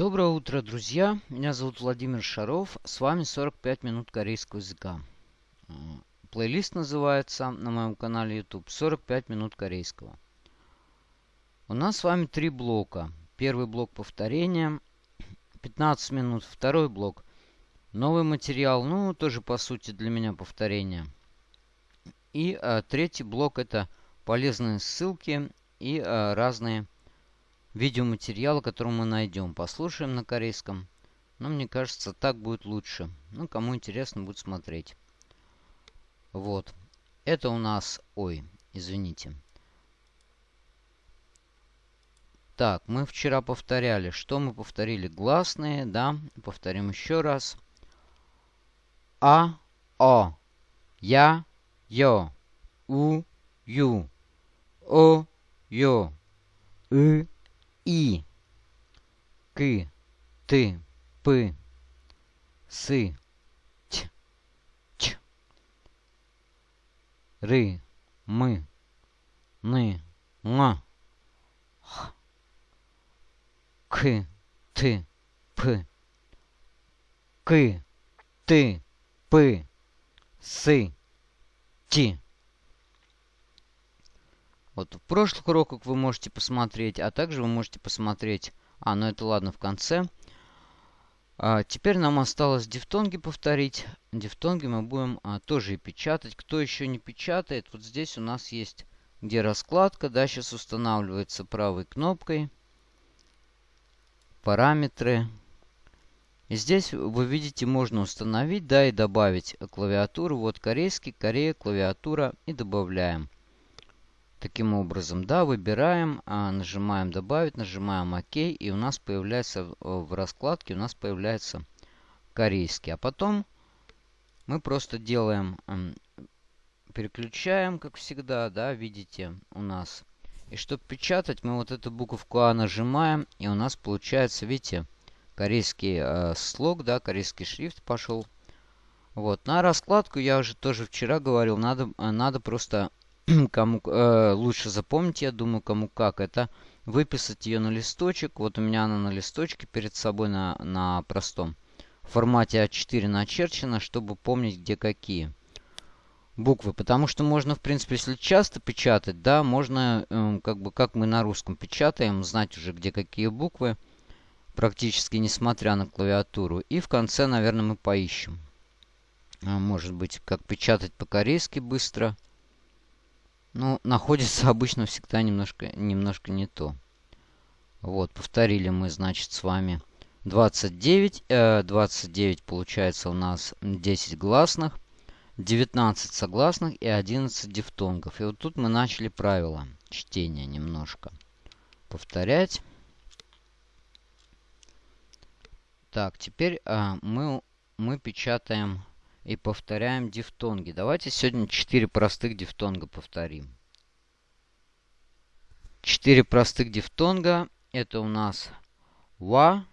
Доброе утро, друзья! Меня зовут Владимир Шаров. С вами 45 минут корейского языка. Э, плейлист называется на моем канале YouTube 45 минут корейского. У нас с вами три блока. Первый блок повторения, 15 минут. Второй блок новый материал, ну тоже по сути для меня повторение. И а, третий блок это полезные ссылки и а, разные видеоматериалы, которые мы найдем. Послушаем на корейском. Но мне кажется, так будет лучше. Ну, кому интересно, будет смотреть. Вот. Это у нас... Ой, извините. Так, мы вчера повторяли. Что мы повторили? Гласные, да. Повторим еще раз. А, О. Я, Ё. У, Ю. О, Ё. И, и, к, ты, п, сы, ч, ч, ры, мы, ны, ма, х, к, ты, п, к, ты, п, сы, ти. Вот в прошлых уроках вы можете посмотреть, а также вы можете посмотреть... А, ну это ладно, в конце. А, теперь нам осталось дифтонги повторить. Дифтонги мы будем а, тоже и печатать. Кто еще не печатает, вот здесь у нас есть где раскладка. Да, сейчас устанавливается правой кнопкой. Параметры. И здесь вы видите, можно установить, да, и добавить клавиатуру. Вот корейский, Корея, клавиатура и добавляем. Таким образом, да, выбираем, а, нажимаем «Добавить», нажимаем «Ок», и у нас появляется в раскладке, у нас появляется корейский. А потом мы просто делаем, переключаем, как всегда, да, видите, у нас. И чтобы печатать, мы вот эту буковку А нажимаем, и у нас получается, видите, корейский э, слог, да, корейский шрифт пошел. Вот, на раскладку я уже тоже вчера говорил, надо, надо просто кому э, лучше запомнить, я думаю, кому как, это выписать ее на листочек. Вот у меня она на листочке перед собой на, на простом формате А4 начерчена, чтобы помнить, где какие буквы. Потому что можно, в принципе, если часто печатать, да, можно, э, как бы, как мы на русском печатаем, знать уже, где какие буквы, практически несмотря на клавиатуру. И в конце, наверное, мы поищем. А, может быть, как печатать по-корейски быстро – ну, находится обычно всегда немножко, немножко не то. Вот, повторили мы, значит, с вами 29. Э, 29 получается у нас 10 гласных, 19 согласных и 11 дифтонгов. И вот тут мы начали правила чтения немножко. Повторять. Так, теперь э, мы, мы печатаем и повторяем дифтонги. Давайте сегодня 4 простых дифтонга повторим. 4 простых дифтонга. Это у нас ва,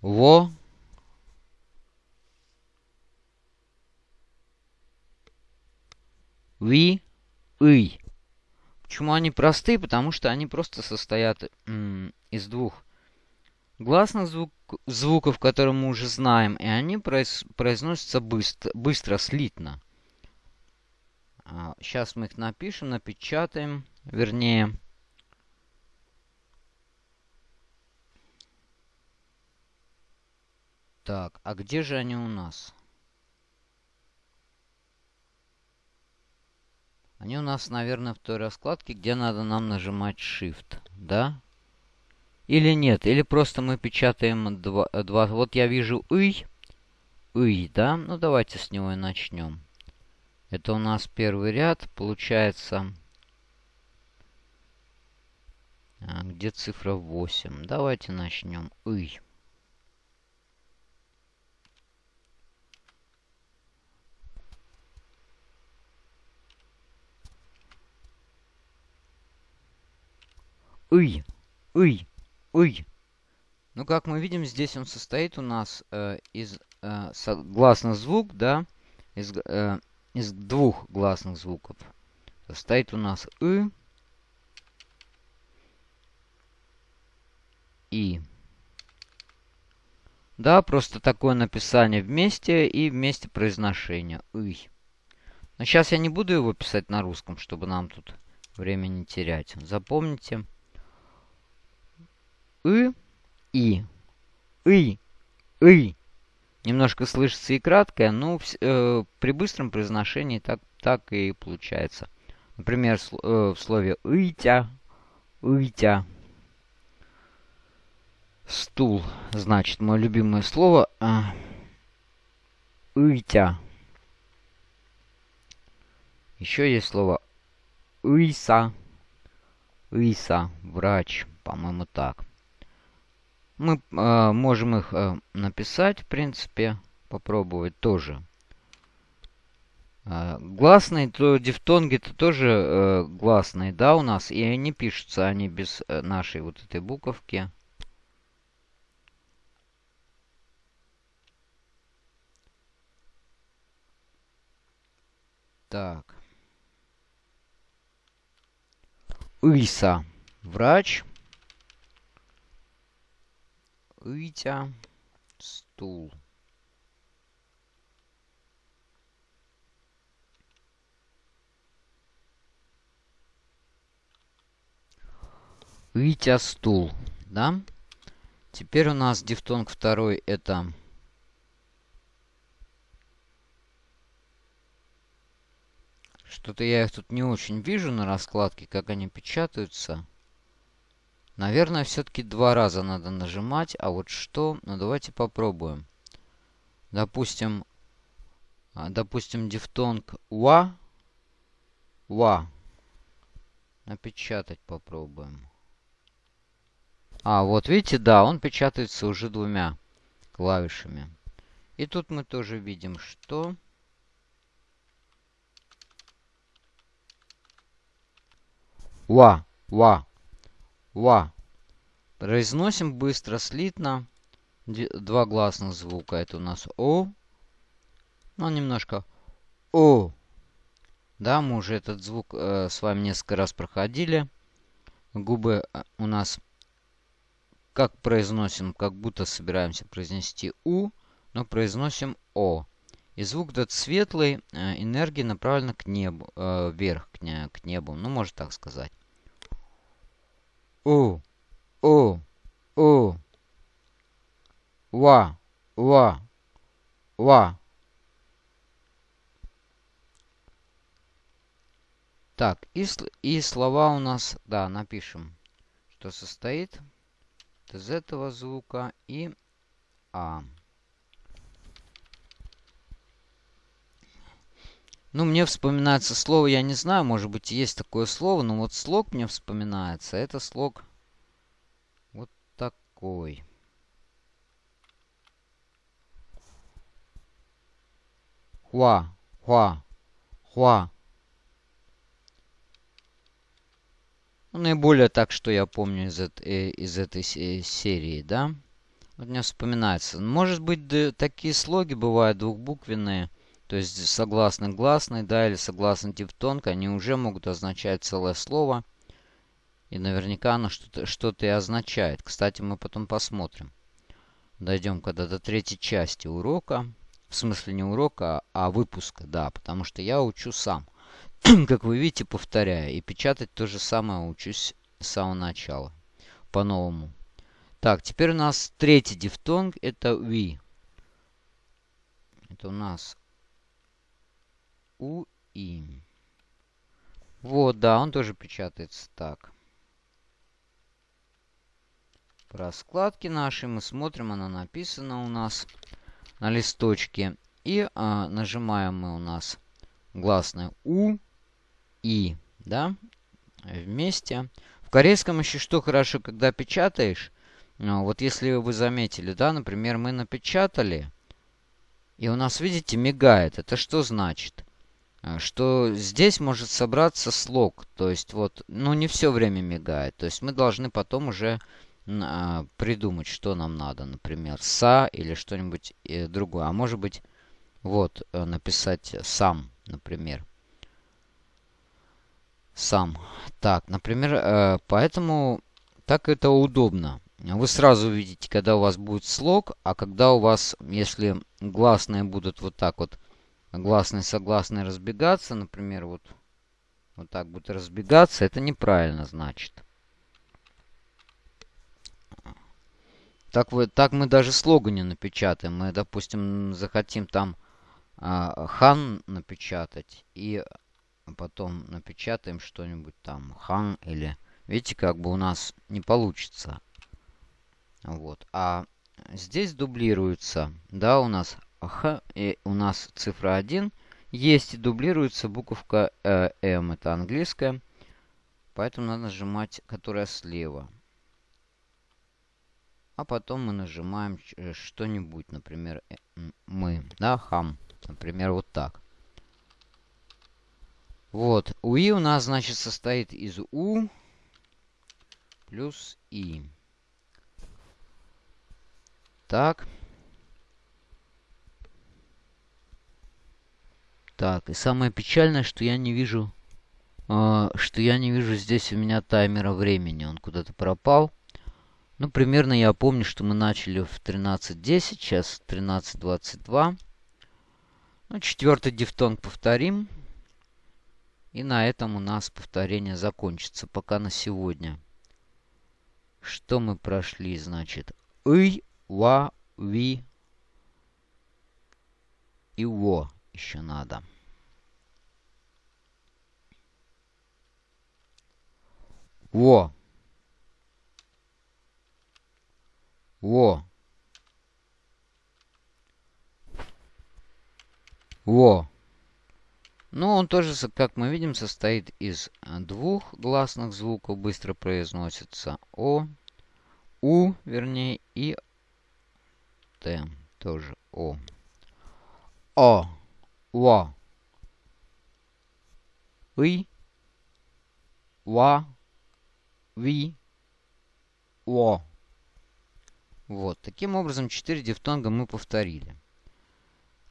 во, ви, ый. Почему они простые? Потому что они просто состоят из двух гласных звук, звуков, которые мы уже знаем, и они произ, произносятся быстро, быстро, слитно. А, сейчас мы их напишем, напечатаем, вернее. Так, а где же они у нас? Они у нас, наверное, в той раскладке, где надо нам нажимать Shift, да? Или нет, или просто мы печатаем два, два. Вот я вижу «ый», «ый», да? Ну, давайте с него и начнем. Это у нас первый ряд, получается... А, где цифра 8? Давайте начнем. «ый». «ый», «ый». Ой. Ну, как мы видим, здесь он состоит у нас э, из э, гласный звук, да, из, э, из двух гласных звуков. Состоит у нас «ы» и. Да, просто такое написание вместе и вместе произношение. Ый. Но сейчас я не буду его писать на русском, чтобы нам тут время не терять. Запомните. И, и, и, и. Немножко слышится и краткое, но э, при быстром произношении так, так и получается. Например, э, в слове «итя», «итя». Стул, значит, мое любимое слово. А, «Итя». Еще есть слово «иса». «Иса», врач, по-моему, так. Мы э, можем их э, написать, в принципе, попробовать тоже. Э, гласные, то дифтонги-то тоже э, гласные, да, у нас. И они пишутся, они без э, нашей вот этой буковки. Так. Иса. Врач. Итя. Стул. Итя стул, да? Теперь у нас дифтонг второй это Что-то я их тут не очень вижу на раскладке, как они печатаются. Наверное, все-таки два раза надо нажимать. А вот что? Ну, давайте попробуем. Допустим, а, допустим, дифтонг ва. Ва. Напечатать попробуем. А, вот видите, да, он печатается уже двумя клавишами. И тут мы тоже видим, что... Ва, ва, ва. Произносим быстро, слитно. Два гласных звука. Это у нас О. Ну, немножко О. Да, мы уже этот звук э, с вами несколько раз проходили. Губы э, у нас как произносим, как будто собираемся произнести У, но произносим О. И звук этот светлый, э, энергия направлена к небу, э, вверх, к, не, к небу. Ну, можно так сказать. У, У, У. Ва, Ва, Ва. Так, и, и слова у нас, да, напишем, что состоит из этого звука и А. Ну, мне вспоминается слово, я не знаю, может быть, есть такое слово, но вот слог мне вспоминается. Это слог вот такой. Хуа, хуа, хуа. Ну, наиболее так, что я помню из, э, из этой серии, да. Вот мне вспоминается. Может быть, такие слоги бывают двухбуквенные. То есть согласно гласный, да, или согласно дифтонг, они уже могут означать целое слово. И наверняка оно что-то что, -то, и означает. Кстати, мы потом посмотрим. Дойдем когда до третьей части урока. В смысле не урока, а выпуска, да. Потому что я учу сам. как вы видите, повторяю. И печатать то же самое учусь с самого начала. По-новому. Так, теперь у нас третий дифтонг. Это ви. Это у нас у и. Вот, да, он тоже печатается так. По раскладке нашей мы смотрим, она написана у нас на листочке. И а, нажимаем мы у нас гласное У, И, да, вместе. В корейском еще что хорошо, когда печатаешь, а, вот если вы заметили, да, например, мы напечатали, и у нас, видите, мигает. Это что значит? А, что здесь может собраться слог. То есть вот, ну не все время мигает. То есть мы должны потом уже а, придумать, что нам надо. Например, са или что-нибудь э, другое. А может быть, вот, э, написать сам, например. Сам. Так, например, э, поэтому так это удобно. вы сразу увидите, когда у вас будет слог, а когда у вас, если гласные будут вот так вот, гласные согласные разбегаться, например, вот, вот так будут разбегаться, это неправильно значит. Так, вы, так мы даже слогу не напечатаем. Мы, допустим, захотим там а, хан напечатать и потом напечатаем что-нибудь там хан или... Видите, как бы у нас не получится. Вот. А здесь дублируется, да, у нас х, и у нас цифра 1 есть и дублируется буковка э, М, это английская. Поэтому надо нажимать, которая слева. А потом мы нажимаем э, что-нибудь, например, э, мы, да, хам. Например, вот так. Вот, УИ у нас, значит, состоит из У плюс И. Так. Так, и самое печальное, что я не вижу, э, что я не вижу здесь у меня таймера времени. Он куда-то пропал. Ну, примерно я помню, что мы начали в 13.10, сейчас 13.22. Ну, четвертый дифтонг повторим. И на этом у нас повторение закончится пока на сегодня. Что мы прошли, значит? Ый, ва, ви и во еще надо. Во. Во. Во. Ну, он тоже, как мы видим, состоит из э, двух гласных звуков, быстро произносится О, У, вернее, и Т, тоже О. О, Во, И, Ва, Ви, О. Вот, таким образом, четыре дифтонга мы повторили.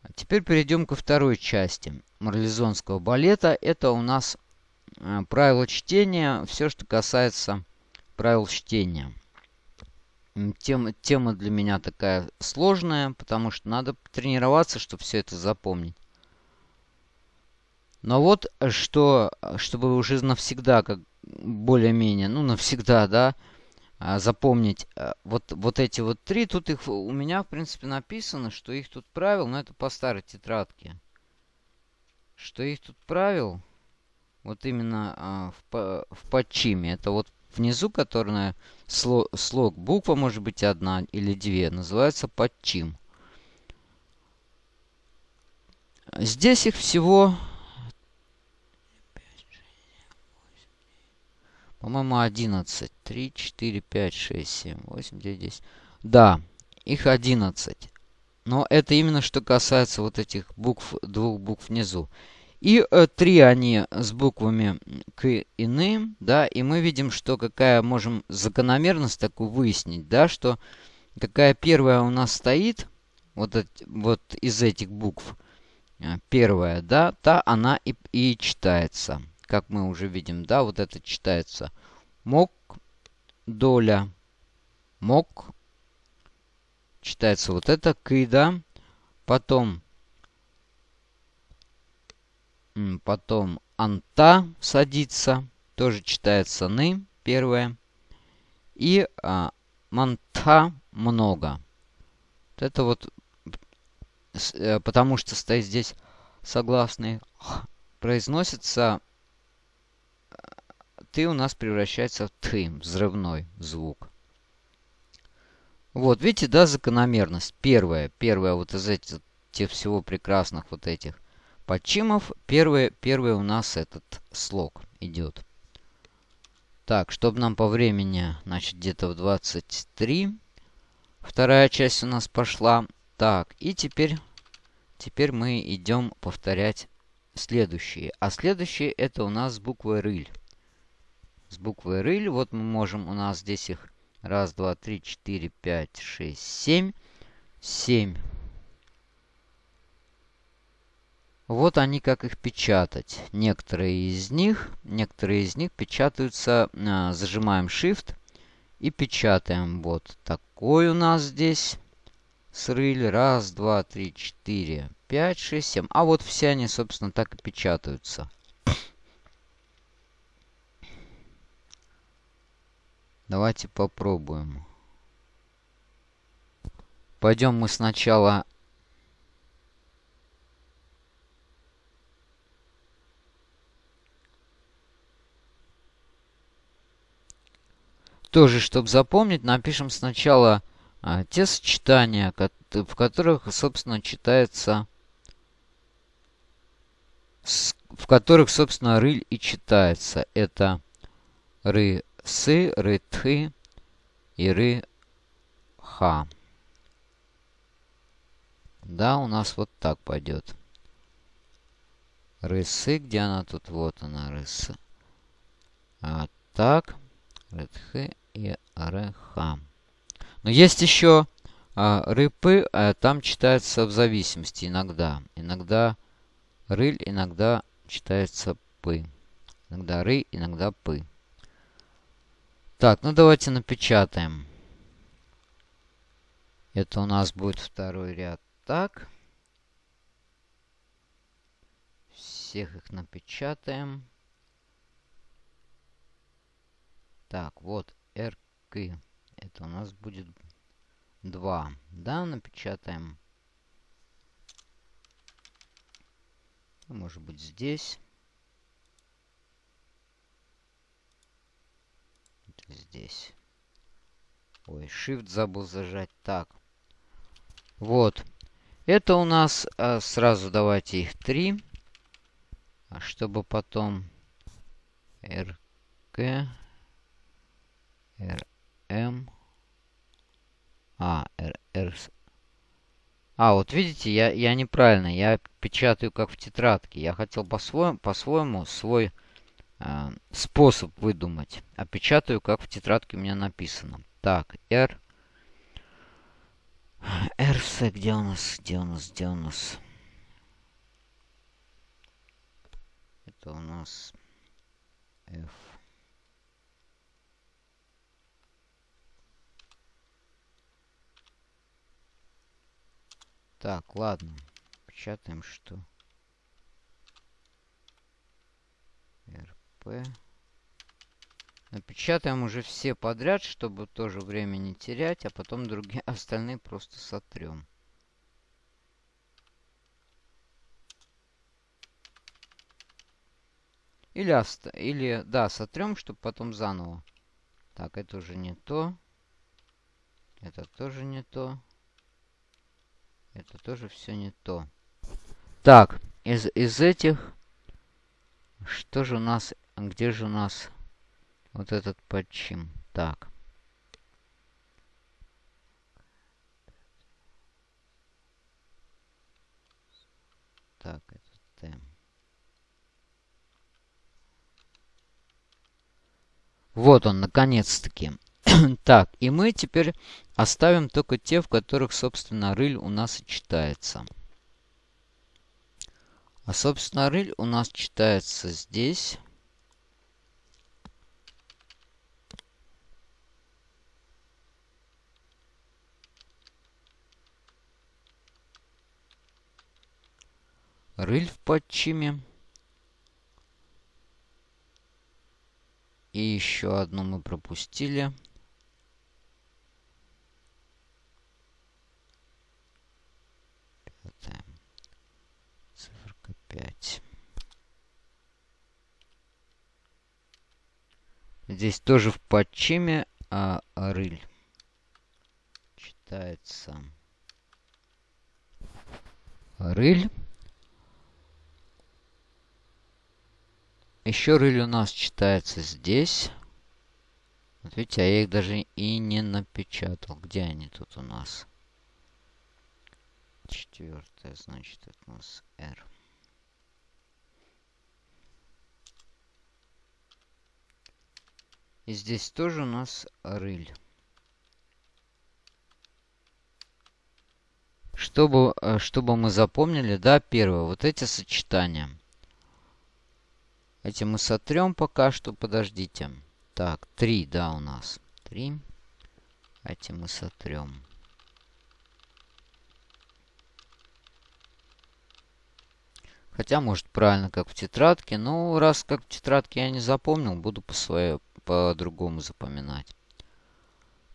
А теперь перейдем ко второй части марлезонского балета. Это у нас э, правила чтения, все, что касается правил чтения. Тема, тема для меня такая сложная, потому что надо тренироваться, чтобы все это запомнить. Но вот, э, что, чтобы уже навсегда, как более-менее, ну, навсегда, да, а, запомнить а, вот, вот эти вот три. Тут их у меня, в принципе, написано, что их тут правил, но это по старой тетрадке. Что их тут правил, вот именно а, в, в подчиме. Это вот внизу, которая слог, буква может быть одна или две, называется подчим. Здесь их всего По-моему, 11. 3, 4, 5, 6, 7, 8, 9, 10. Да, их 11. Но это именно что касается вот этих букв, двух букв внизу. И э, три они с буквами к и ны, да, и мы видим, что какая можем закономерность такую выяснить, да, что какая первая у нас стоит, вот, эти, вот из этих букв, э, первая, да, та она и, и читается как мы уже видим, да, вот это читается. Мок, доля, мок. Читается вот это, кыда. Потом, потом анта садится. Тоже читается ны, первое. И а, манта много. Вот это вот, э, потому что стоит здесь согласный, произносится ты у нас превращается в ты, взрывной звук. Вот, видите, да, закономерность. Первая, первая вот из этих всего прекрасных вот этих подчимов, первый, первый у нас этот слог идет. Так, чтобы нам по времени, значит, где-то в 23. Вторая часть у нас пошла. Так, и теперь, теперь мы идем повторять следующие. А следующие это у нас буква рыль с буквой рыль. Вот мы можем, у нас здесь их раз, два, три, четыре, пять, шесть, семь. Семь. Вот они, как их печатать. Некоторые из них, некоторые из них печатаются, э, зажимаем Shift И печатаем. Вот такой у нас здесь срыль. Раз, два, три, четыре, пять, шесть, семь. А вот все они, собственно, так и печатаются. Давайте попробуем. Пойдем мы сначала тоже, чтобы запомнить, напишем сначала а, те сочетания, в которых, собственно, читается... В которых, собственно, рыль и читается. Это ры сы, ры ты и ры ха. Да, у нас вот так пойдет. Рысы, где она тут? Вот она, рысы. А так, рытхы и РХ. Но есть еще а, рыпы, а, там читается в зависимости иногда. Иногда рыль, иногда читается пы. Иногда ры, иногда пы. Так, ну давайте напечатаем. Это у нас будет второй ряд. Так. Всех их напечатаем. Так, вот RK. Это у нас будет 2. Да, напечатаем. Может быть здесь. Здесь. Ой, Shift забыл зажать. Так. Вот. Это у нас... А, сразу давайте их 3. А чтобы потом... RK... RM. А, R. А, вот видите, я, я неправильно. Я печатаю как в тетрадке. Я хотел по-своему по -своему свой способ выдумать. А печатаю как в тетрадке у меня написано. Так, R. RC, где у нас? Где у нас? Где у нас? Это у нас F. Так, ладно. Печатаем что? Напечатаем уже все подряд, чтобы тоже время не терять, а потом другие остальные просто сотрем. Или, оста или да, сотрем, чтобы потом заново. Так, это уже не то. Это тоже не то. Это тоже все не то. Так, из, из этих... Что же у нас... Где же у нас вот этот подчим? Так. Так, это Т. Вот он, наконец-таки. так, и мы теперь оставим только те, в которых, собственно, рыль у нас и читается. А, собственно, рыль у нас читается здесь. Рыль в подчиме. И еще одну мы пропустили. Циферка 5. Здесь тоже в подчиме а, рыль читается рыль. Еще рыль у нас читается здесь. Вот видите, а я их даже и не напечатал. Где они тут у нас? Четвертое, значит, это у нас R. И здесь тоже у нас рыль. Чтобы, э, чтобы мы запомнили, да, первое, вот эти сочетания. Эти мы сотрем пока что. Подождите. Так, три, да, у нас. 3. Эти мы сотрем. Хотя, может, правильно, как в тетрадке. Но раз как в тетрадке я не запомнил, буду по своей по-другому запоминать.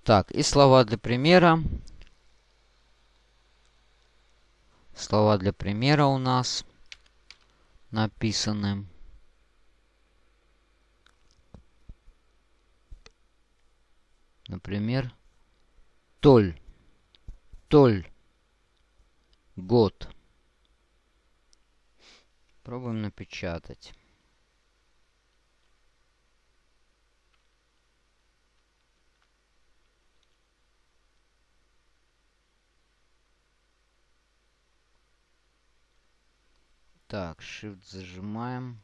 Так, и слова для примера. Слова для примера у нас написаны. Например, толь, толь, год. Пробуем напечатать. Так, Shift зажимаем.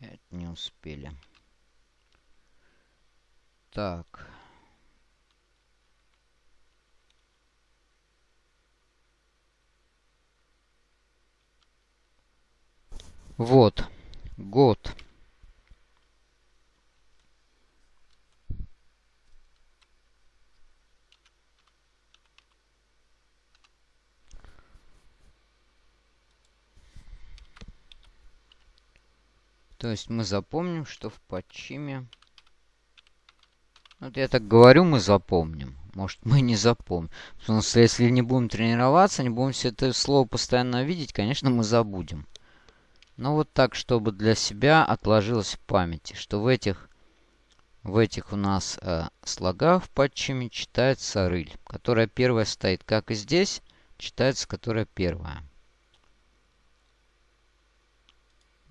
Это не успели. Так. Вот. Год. То есть мы запомним, что в подчиме... Вот я так говорю, мы запомним. Может, мы не запомним. Потому что если не будем тренироваться, не будем все это слово постоянно видеть, конечно, мы забудем. Но вот так, чтобы для себя отложилось в памяти, что в этих, в этих у нас э, слогах в подчиме читается рыль, которая первая стоит, как и здесь, читается, которая первая.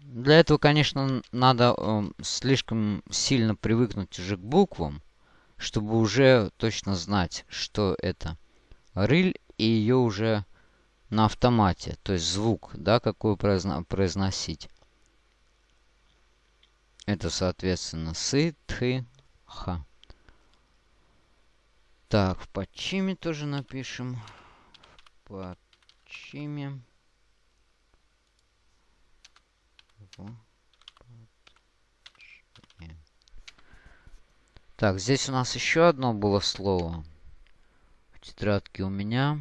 Для этого, конечно, надо э, слишком сильно привыкнуть уже к буквам, чтобы уже точно знать, что это рыль, и ее уже на автомате, то есть звук, да, какой произно произносить. Это, соответственно, сы, тхы, ха. Так, в подчиме тоже напишем. В подчиме. Так, здесь у нас еще одно было слово. В тетрадке у меня.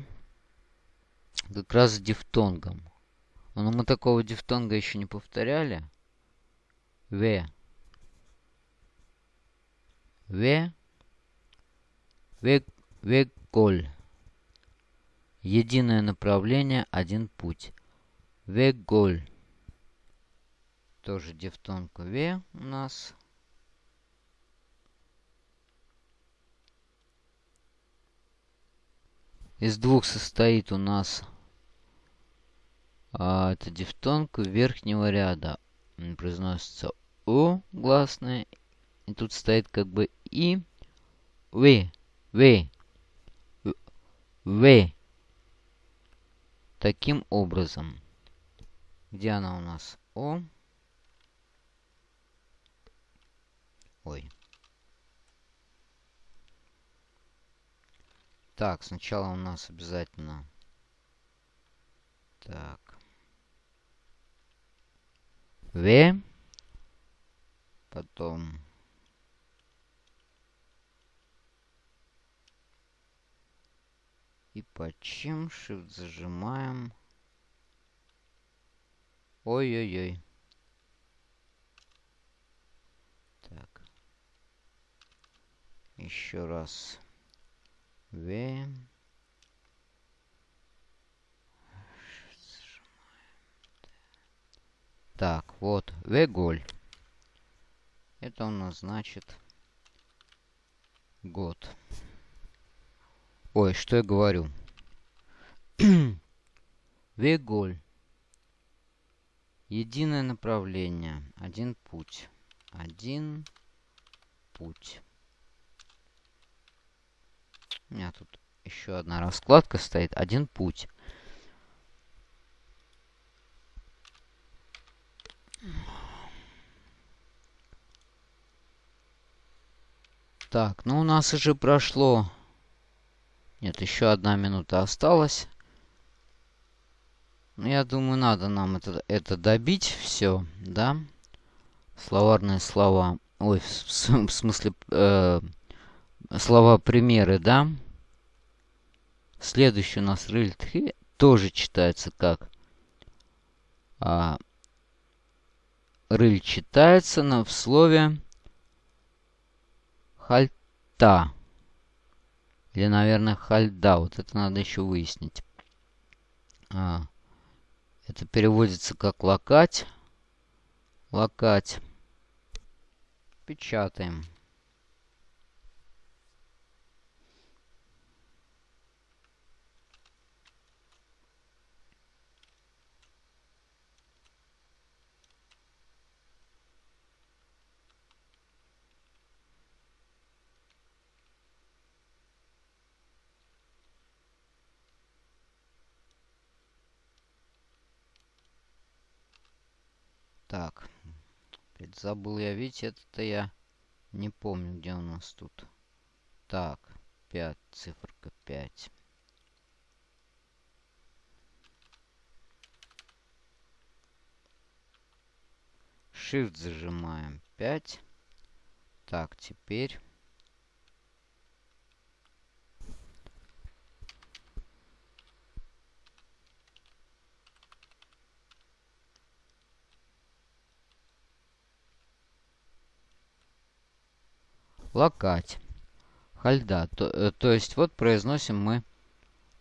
Как раз с дифтонгом. Но мы такого дифтонга еще не повторяли. В. В. Веколь. Единое направление, один путь. Веголь. Тоже дифтонг В у нас. Из двух состоит у нас а, это дифтонг верхнего ряда. Произносится О гласная. И тут стоит как бы И. В. В. В. Таким образом. Где она у нас? О. Ой. Так, сначала у нас обязательно... Так. В. Потом... И почем Shift зажимаем. Ой-ой-ой. Еще раз. В. Так, вот, Веголь. Это у нас значит год. Ой, что я говорю? Веголь. Единое направление. Один путь. Один путь. У меня тут еще одна раскладка стоит. Один путь. Так, ну у нас уже прошло... Нет, еще одна минута осталась. Ну, я думаю, надо нам это, это добить все, да? Словарные слова. Ой, в, в смысле, э, слова-примеры, да? Следующий у нас рыльтхи тоже читается как а, рыль читается на, в слове хальта. Или, наверное, хальда. Вот это надо еще выяснить. А, это переводится как лакать. Лакать. Печатаем. Так. Забыл я, видите, это я не помню, где у нас тут. Так, 5, циферка 5. Shift зажимаем 5. Так, теперь лакать. Хальда. То, э, то есть вот произносим мы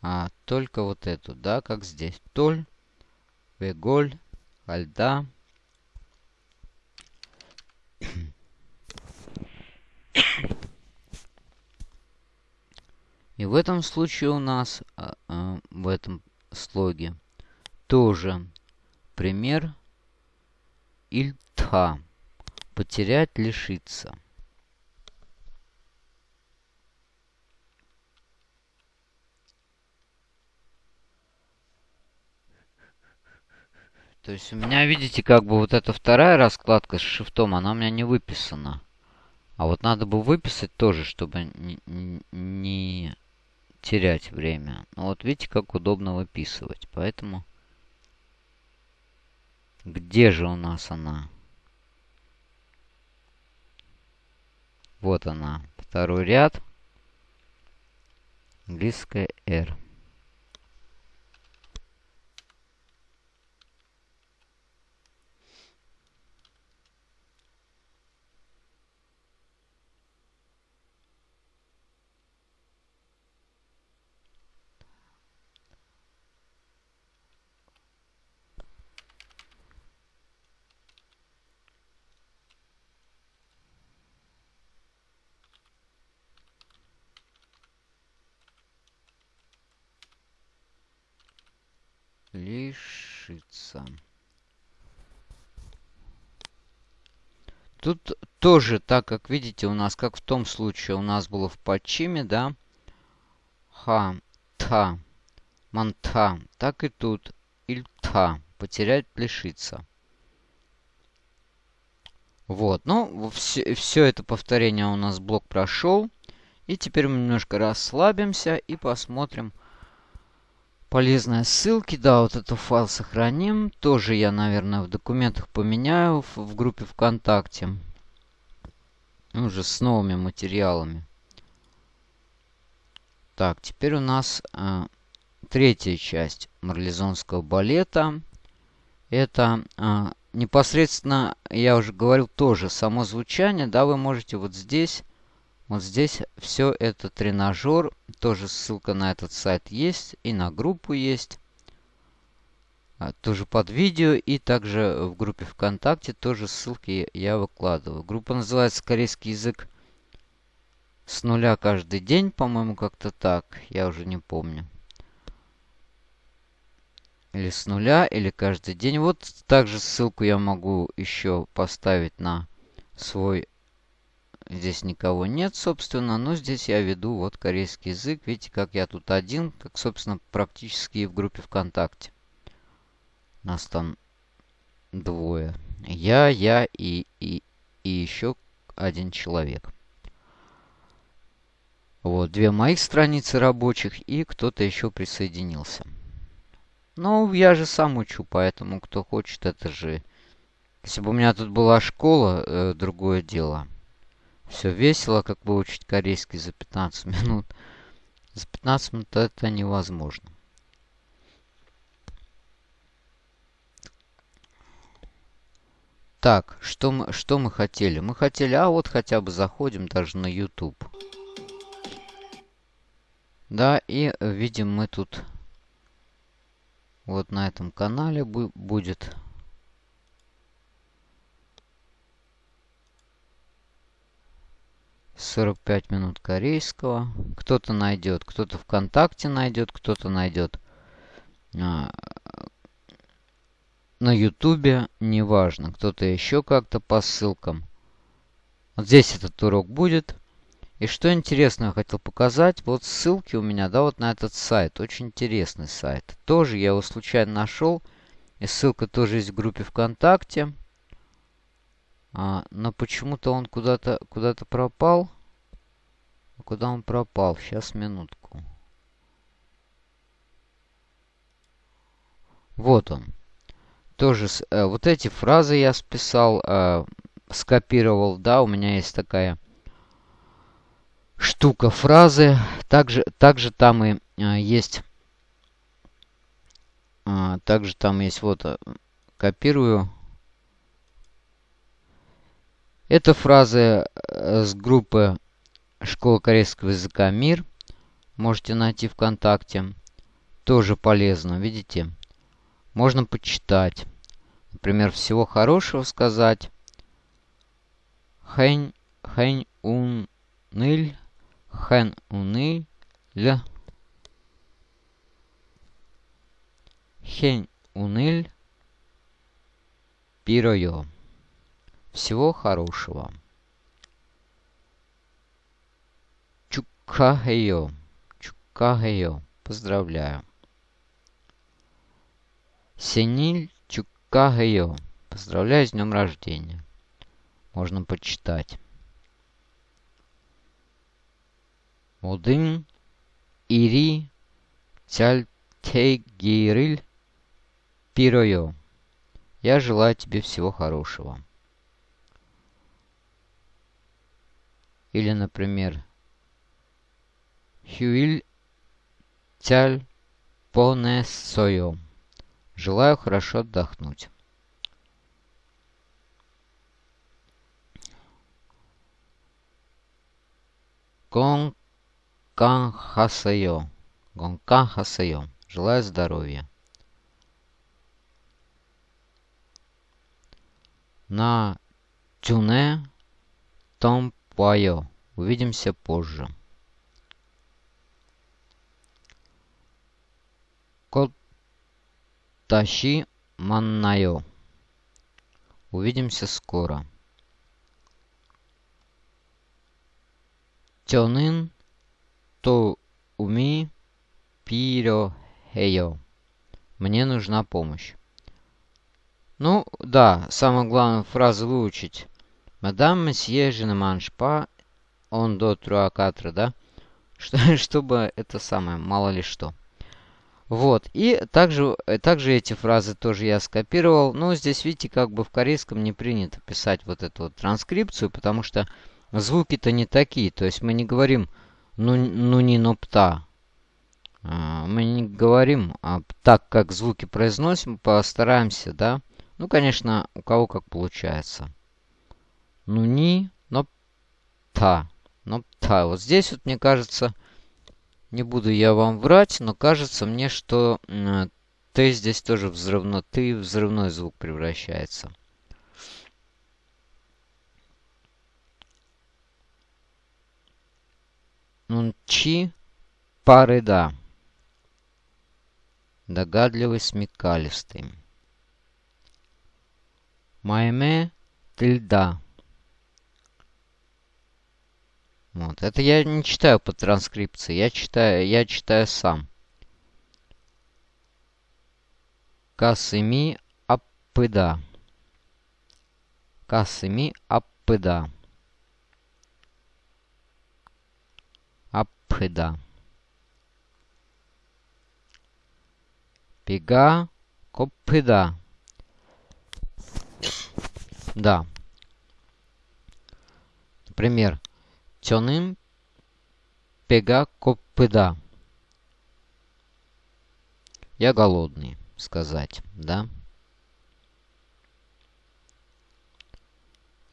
а, только вот эту, да, как здесь. Толь, веголь, хальда. И в этом случае у нас, а, а, в этом слоге, тоже пример ильтха. Потерять, лишиться. То есть у меня, видите, как бы вот эта вторая раскладка с шифтом, она у меня не выписана. А вот надо бы выписать тоже, чтобы не, терять время. Ну вот видите, как удобно выписывать. Поэтому... Где же у нас она? Вот она. Второй ряд. Английская R. лишиться. Тут тоже, так как видите, у нас, как в том случае, у нас было в Пачиме, да, ха, та, манта, так и тут ильта, потерять, лишиться. Вот, ну, все, все это повторение у нас блок прошел. И теперь мы немножко расслабимся и посмотрим, полезные ссылки. Да, вот этот файл сохраним. Тоже я, наверное, в документах поменяю в, в группе ВКонтакте. Уже с новыми материалами. Так, теперь у нас э, третья часть марлезонского балета. Это э, непосредственно, я уже говорил, тоже само звучание. Да, вы можете вот здесь вот здесь все это тренажер. Тоже ссылка на этот сайт есть. И на группу есть. А, тоже под видео. И также в группе ВКонтакте тоже ссылки я выкладываю. Группа называется «Корейский язык с нуля каждый день». По-моему, как-то так. Я уже не помню. Или с нуля, или каждый день. Вот также ссылку я могу еще поставить на свой Здесь никого нет, собственно, но здесь я веду вот корейский язык. Видите, как я тут один, как, собственно, практически и в группе ВКонтакте. Нас там двое. Я, я и, и, и еще один человек. Вот, две моих страницы рабочих и кто-то еще присоединился. Ну, я же сам учу, поэтому кто хочет, это же... Если бы у меня тут была школа, э, другое дело. Все весело, как выучить корейский за 15 минут. За 15 минут это невозможно. Так, что мы, что мы хотели? Мы хотели, а вот хотя бы заходим даже на YouTube. Да, и видим мы тут вот на этом канале будет сорок пять минут корейского. Кто-то найдет, кто-то ВКонтакте найдет, кто-то найдет а, на ютубе, неважно, кто-то еще как-то по ссылкам. Вот здесь этот урок будет. И что интересно, я хотел показать, вот ссылки у меня, да, вот на этот сайт. Очень интересный сайт. Тоже я его случайно нашел. И ссылка тоже есть в группе ВКонтакте. А, но почему-то он куда-то куда, -то, пропал. Куда он пропал? Сейчас, минутку. Вот он тоже э, вот эти фразы я списал, э, скопировал, да, у меня есть такая штука фразы. Также, также там и э, есть, э, также там есть вот, э, копирую. Это фразы э, с группы Школа корейского языка «Мир». Можете найти ВКонтакте. Тоже полезно, видите? Можно почитать. Например, всего хорошего сказать. Хэнь, хэнь ун ныль, хэн уныль, хэнь уныль, пиройо. Всего хорошего. Чукахео. Чукахео. Поздравляю. Сениль Чукагео. Поздравляю с днем рождения. Можно почитать. Один Ири Цальтегириль Пиройо. Я желаю тебе всего хорошего. Или, например, Хюиль Цаль Понесойо. Желаю хорошо отдохнуть. Гонкан хасайо. Гонкан хасайо. Желаю здоровья. На тюне том пуайо. Увидимся позже. Кот Тащи Маннайо. Увидимся скоро. Тёнын то уми пиро хейо. Мне нужна помощь. Ну, да, самое главное фразу выучить. Мадам месье женеманшпа он до труакатра, да? Что, чтобы это самое, мало ли что. Вот. И также, э, также эти фразы тоже я скопировал. Но здесь, видите, как бы в корейском не принято писать вот эту вот транскрипцию, потому что звуки-то не такие. То есть мы не говорим ну, ну не но пта. А, мы не говорим а, так, как звуки произносим, постараемся, да. Ну, конечно, у кого как получается. Ну не, но та. Но та. Вот здесь вот, мне кажется, не буду я вам врать, но кажется мне, что Т здесь тоже взрывно, ты взрывной звук превращается. Нунчи парыда. Догадливый, смекалистый. Майме тильда. Вот. Это я не читаю по транскрипции, я читаю, я читаю сам. Касыми аппыда. Касыми аппыда. Аппыда. Пега копыда. Да. Например, тёным пега копыда. Я голодный, сказать, да?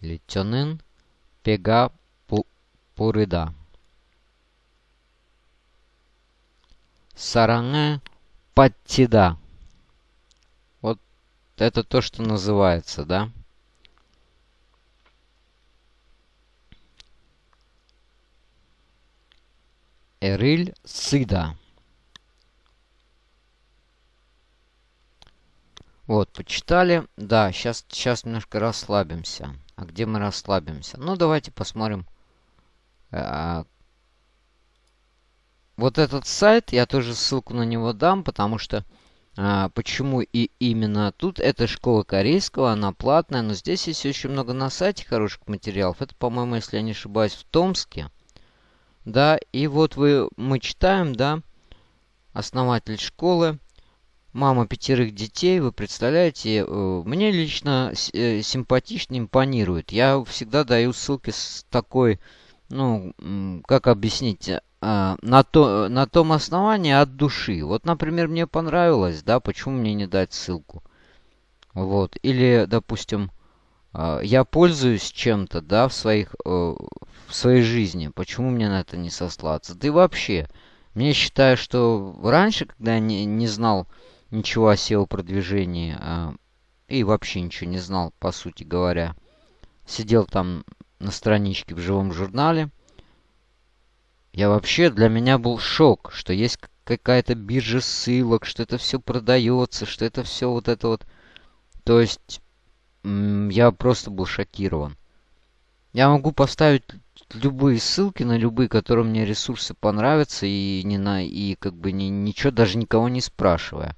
Или тёнын пега пурыда. Сараңы паттида. Вот это то, что называется, да? Эриль Сыда. Вот, почитали. Да, сейчас, сейчас немножко расслабимся. А где мы расслабимся? Ну, давайте посмотрим. А, вот этот сайт, я тоже ссылку на него дам, потому что... А, почему и именно тут? Это школа корейского, она платная, но здесь есть очень много на сайте хороших материалов. Это, по-моему, если я не ошибаюсь, в Томске. Да, и вот вы, мы читаем, да, основатель школы, мама пятерых детей, вы представляете, э, мне лично э, симпатично импонирует. Я всегда даю ссылки с такой, ну, как объяснить, а, на, то, на том основании от души. Вот, например, мне понравилось, да, почему мне не дать ссылку? Вот, или, допустим, я пользуюсь чем-то, да, в своих, э, в своей жизни, почему мне на это не сослаться? Да и вообще, мне считаю, что раньше, когда я не, не знал ничего о SEO-продвижении, а, и вообще ничего не знал, по сути говоря, сидел там на страничке в живом журнале, я вообще, для меня был шок, что есть какая-то биржа ссылок, что это все продается, что это все вот это вот. То есть я просто был шокирован. Я могу поставить любые ссылки на любые, которые мне ресурсы понравятся, и не на и как бы ни, ничего даже никого не спрашивая.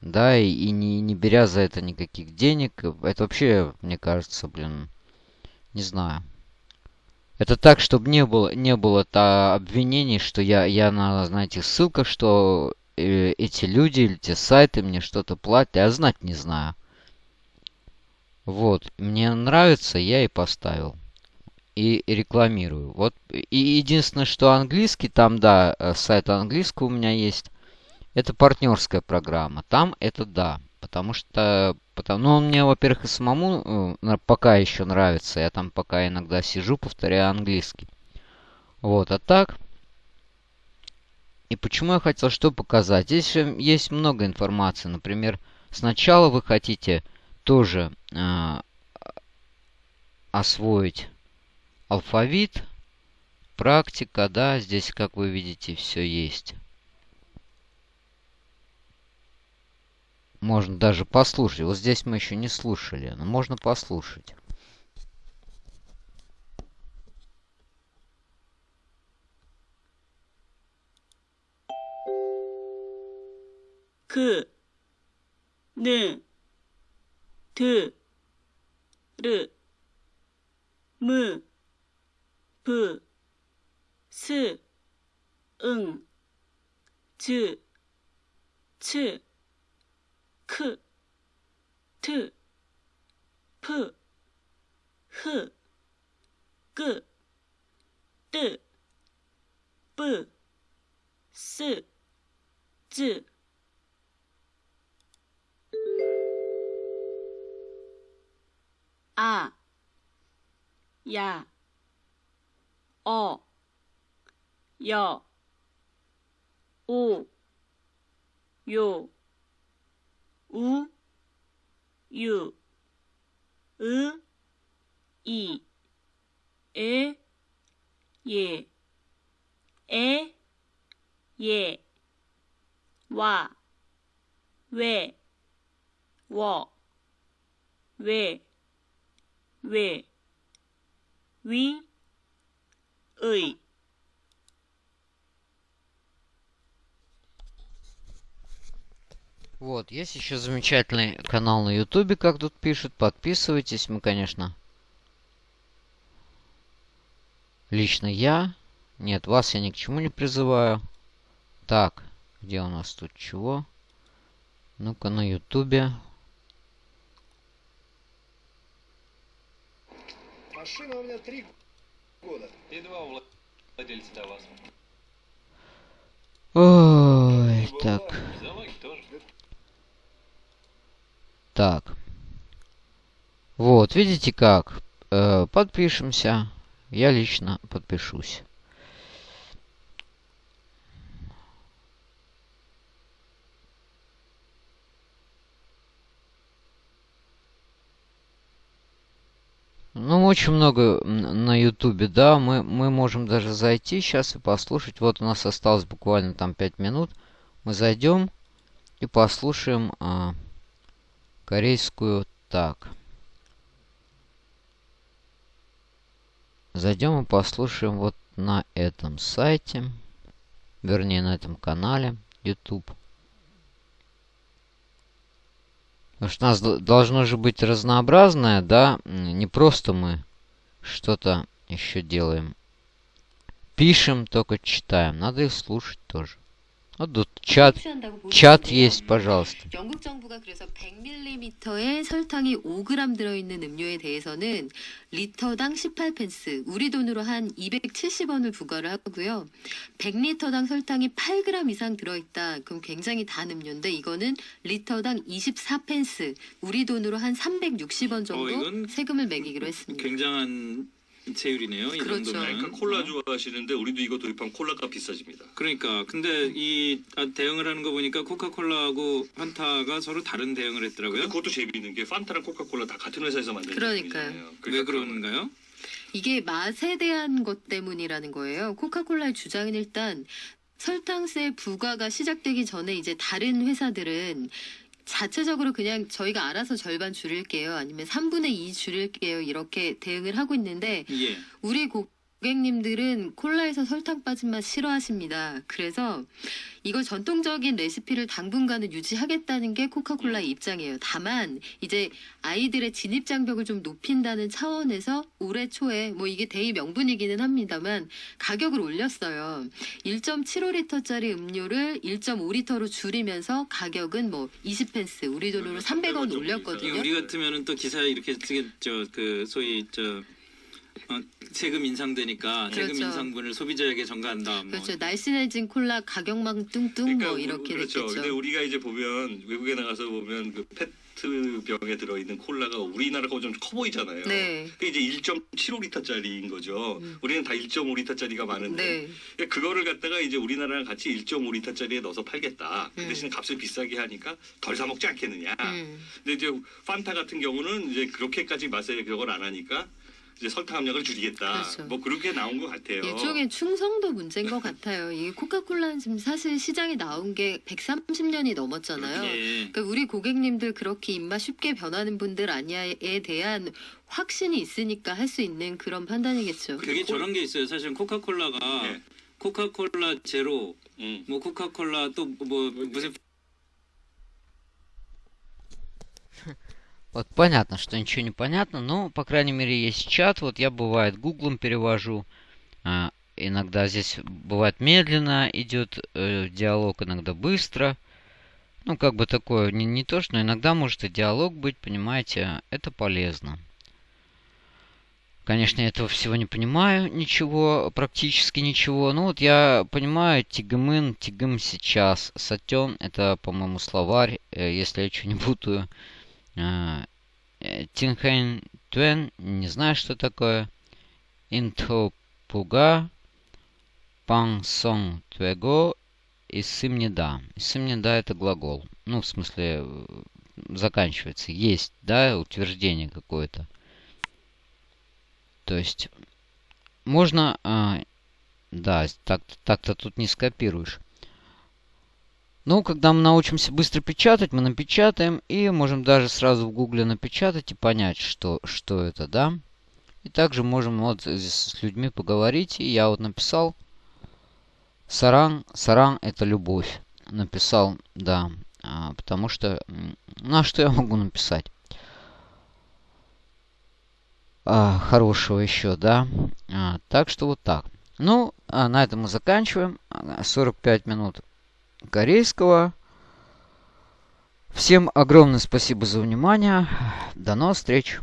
Да, и, и не, не беря за это никаких денег. Это вообще, мне кажется, блин, не знаю. Это так, чтобы не было, не было то обвинений, что я, я на, знаете, ссылках, что э, эти люди или те сайты мне что-то платят, я знать не знаю. Вот, мне нравится, я и поставил. И рекламирую. Вот, и единственное, что английский, там, да, э, сайт английского у меня есть. Это партнерская программа. Там это да. Потому что... Потому, ну, мне, во-первых, и самому э, пока еще нравится. Я там пока иногда сижу, повторяю английский. Вот, а так... И почему я хотел что показать? Здесь есть много информации. Например, сначала вы хотите тоже э, освоить алфавит, практика, да, здесь, как вы видите, все есть. Можно даже послушать. Вот здесь мы еще не слушали, но можно послушать. 그, 느, 드, 르, 무, 브, 스, 응, 즈, 츠, 크, 트, 프, 흐, 끄, 뜨, 뿌, 스, 즈, 아, 야, 어, 여, 오, 요, 우, 유, 으, 이, 에, 예, 에, 예, 와, 왜, 워, 왜, we, we, îi. Вот, есть еще замечательный канал на ютубе, как тут пишут. Подписывайтесь, мы, конечно... Лично я... Нет, вас я ни к чему не призываю. Так, где у нас тут чего? Ну-ка, на ютубе. Машина у меня три года. И два владельца до вас. Ой, так. Так. Вот, видите как? Э, подпишемся. Я лично подпишусь. Ну, очень много на ютубе, да. Мы, мы можем даже зайти сейчас и послушать. Вот у нас осталось буквально там 5 минут. Мы зайдем и послушаем а, корейскую так. Зайдем и послушаем вот на этом сайте. Вернее, на этом канале YouTube. Потому что у нас должно же быть разнообразное, да? Не просто мы что-то еще делаем. Пишем, только читаем. Надо их слушать тоже. Вот тут чат, 취한다고 보시면 чат 돼요. есть, пожалуйста. 영국 정부가 그래서 100ml의 설탕이 5g 들어있는 음료에 대해서는 리터당 18펜스, 우리 돈으로 한 270원을 부과를 하고요. 100리터당 설탕이 8g 이상 들어있다. 그럼 굉장히 단 음료인데 이거는 리터당 24펜스, 우리 돈으로 한 360원 정도 어, 이건 세금을 매기기로 했습니다. 굉장한 세율이네요. 이 그렇죠. 정도면. 그러니까 콜라 좋아하시는데 우리도 이거 도입하면 콜라가 비싸집니다. 그러니까 근데 이 아, 대응을 하는 거 보니까 코카콜라하고 판타가 서로 다른 대응을 했더라고요. 그것도 재미있는 게 판타랑 코카콜라 다 같은 회사에서 만든 그러니까요. 제품이잖아요. 왜 그러니까 그런가요? 이게 맛에 대한 것 때문이라는 거예요. 코카콜라의 주장은 일단 설탕세 부과가 시작되기 전에 이제 다른 회사들은 자체적으로 그냥 저희가 알아서 절반 줄일게요. 아니면 3분의 2 줄일게요. 이렇게 대응을 하고 있는데 예. 우리 고객님들은 콜라에서 설탕 빠진 맛 싫어하십니다. 그래서 이거 전통적인 레시피를 당분간은 유지하겠다는 게 코카콜라의 입장이에요. 다만 이제 아이들의 진입 장벽을 좀 높인다는 차원에서 올해 초에 뭐 이게 대의 명분이기는 합니다만 가격을 올렸어요. 1.75리터짜리 음료를 1.5리터로 줄이면서 가격은 뭐 20펜스 우리 돈으로 300원 올렸거든요. 우리 같으면은 또 기사에 이렇게 쓰게 저그 소위 저 어, 세금 인상되니까 세금 그렇죠. 인상분을 소비자에게 전가한다. 뭐. 그렇죠. 날씬해진 콜라 가격만 뚱뚱 뭐 이렇게 그렇죠. 됐겠죠. 근데 우리가 이제 보면 외국에 나가서 보면 그 페트 병에 들어있는 콜라가 우리나라 거좀커 보이잖아요. 네. 그게 이제 1.75리터짜리인 거죠. 음. 우리는 다 1.5리터짜리가 많은데 네. 그러니까 그거를 갖다가 이제 우리나라랑 같이 1.5리터짜리에 넣어서 팔겠다. 그 음. 대신 값을 비싸게 하니까 덜 사 먹지 않겠느냐. 음. 근데 이제 판타 같은 경우는 이제 그렇게까지 맛에 그걸 안 하니까 이제 설탕 함량을 줄이겠다. 그렇죠. 뭐 그렇게 나온 것 같아요. 일종의 충성도 문제인 것 같아요. 이 코카콜라는 지금 사실 시장에 나온 게 130년이 넘었잖아요. 예. 그러니까 우리 고객님들 그렇게 입맛 쉽게 변하는 분들 아니야에 대한 확신이 있으니까 할 수 있는 그런 판단이겠죠. 그게 저런 게 있어요. 사실 코카콜라가 예. 코카콜라 제로, 음. 뭐 코카콜라 또 뭐 무슨 Вот понятно, что ничего не понятно, но, по крайней мере, есть чат. Вот я, бывает, гуглом перевожу. А, иногда здесь бывает медленно идет э, диалог, иногда быстро. Ну, как бы такое, не, не то, что, но иногда может и диалог быть, понимаете, это полезно. Конечно, я этого всего не понимаю, ничего, практически ничего. Ну вот я понимаю тигмын, тигм сейчас, сатен, это, по-моему, словарь, э, если я что не путаю. А, э, Тинхайн Туэн, не знаю, что такое. Интопуга, Пансон Твего и Сымнеда. Сымнеда это глагол. Ну, в смысле, э, заканчивается. Есть, да, утверждение какое-то. То есть, можно... а, да, так- так-то тут не скопируешь. Ну, когда мы научимся быстро печатать, мы напечатаем и можем даже сразу в гугле напечатать и понять, что, что это, да. И также можем вот здесь с людьми поговорить. И я вот написал Саран. Саран это любовь. Написал, да. А, потому что... м, Ну, а что я могу написать? А, хорошего еще, да. А, так что вот так. Ну, а на этом мы заканчиваем. А, 45 минут корейского. Всем огромное спасибо за внимание. До новых встреч.